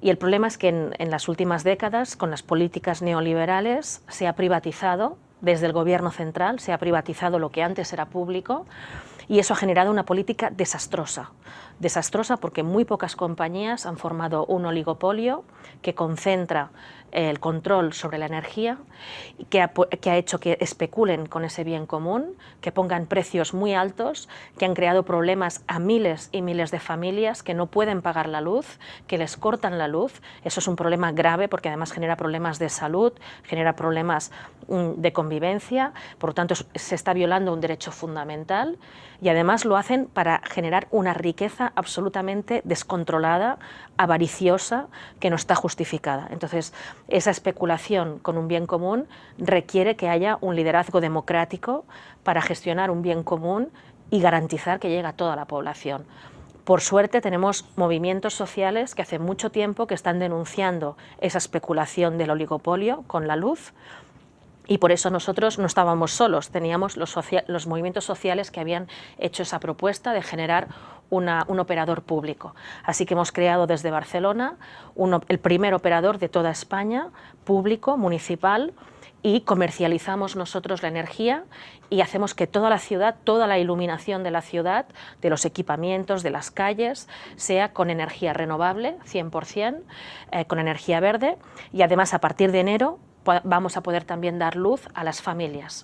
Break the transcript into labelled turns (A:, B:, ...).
A: Y el problema es que en, las últimas décadas, con las políticas neoliberales, se ha privatizado, desde el gobierno central, se ha privatizado lo que antes era público, y eso ha generado una política desastrosa. Desastrosa porque muy pocas compañías han formado un oligopolio que concentra el control sobre la energía, que ha, hecho que especulen con ese bien común, que pongan precios muy altos, que han creado problemas a miles y miles de familias que no pueden pagar la luz, que les cortan la luz. Eso es un problema grave porque además genera problemas de salud, genera problemas mm, de convivencia, por lo tanto se está violando un derecho fundamental y además lo hacen para generar una riqueza absolutamente descontrolada, avariciosa, que no está justificada. Entonces, esa especulación con un bien común requiere que haya un liderazgo democrático para gestionar un bien común y garantizar que llegue a toda la población. Por suerte tenemos movimientos sociales que hace mucho tiempo que están denunciando esa especulación del oligopolio con la luz, y por eso nosotros no estábamos solos, teníamos los, los movimientos sociales que habían hecho esa propuesta de generar un operador público. Así que hemos creado desde Barcelona el primer operador de toda España, público, municipal, y comercializamos nosotros la energía y hacemos que toda la ciudad, toda la iluminación de la ciudad, de los equipamientos, de las calles, sea con energía renovable, 100%, eh, con energía verde y además a partir de enero vamos a poder también dar luz a las familias.